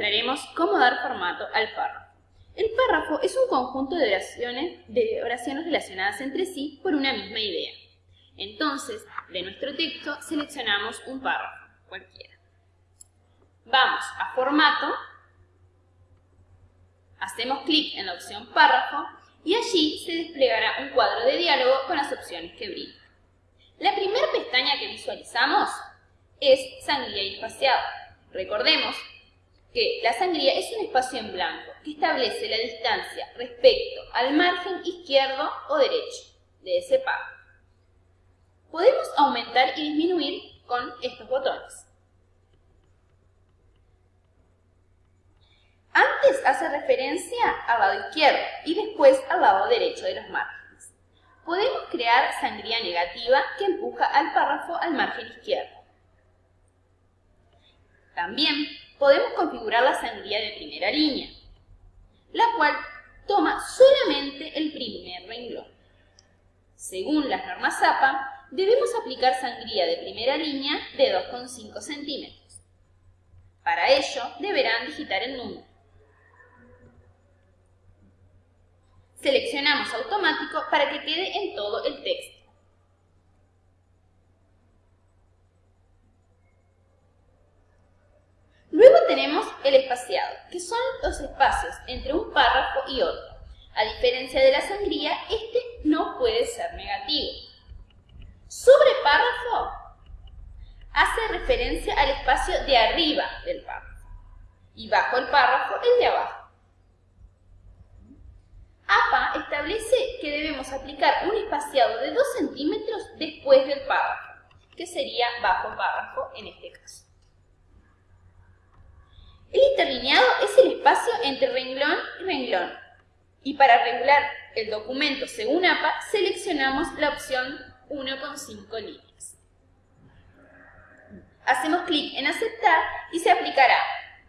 mostraremos cómo dar formato al párrafo. El párrafo es un conjunto de oraciones, de oraciones relacionadas entre sí por una misma idea. Entonces, de nuestro texto seleccionamos un párrafo, cualquiera. Vamos a Formato, hacemos clic en la opción Párrafo y allí se desplegará un cuadro de diálogo con las opciones que brinda. La primera pestaña que visualizamos es Sangría y Espaciado. Recordemos que la sangría es un espacio en blanco que establece la distancia respecto al margen izquierdo o derecho de ese párrafo. Podemos aumentar y disminuir con estos botones. Antes hace referencia al lado izquierdo y después al lado derecho de los márgenes. Podemos crear sangría negativa que empuja al párrafo al margen izquierdo. También podemos configurar la sangría de primera línea, la cual toma solamente el primer renglón. Según las normas APA, debemos aplicar sangría de primera línea de 2,5 centímetros. Para ello, deberán digitar el número. Seleccionamos automático para que quede en todo el texto. El espaciado, que son los espacios entre un párrafo y otro. A diferencia de la sangría, este no puede ser negativo. Sobre párrafo hace referencia al espacio de arriba del párrafo y bajo el párrafo el de abajo. APA establece que debemos aplicar un espaciado de 2 centímetros después del párrafo, que sería bajo párrafo en este caso. El interlineado es el espacio entre renglón y renglón. Y para regular el documento según APA, seleccionamos la opción 1,5 líneas. Hacemos clic en aceptar y se aplicará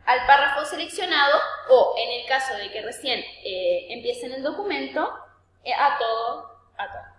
al párrafo seleccionado o, en el caso de que recién eh, empiecen el documento, eh, a todo, a todo.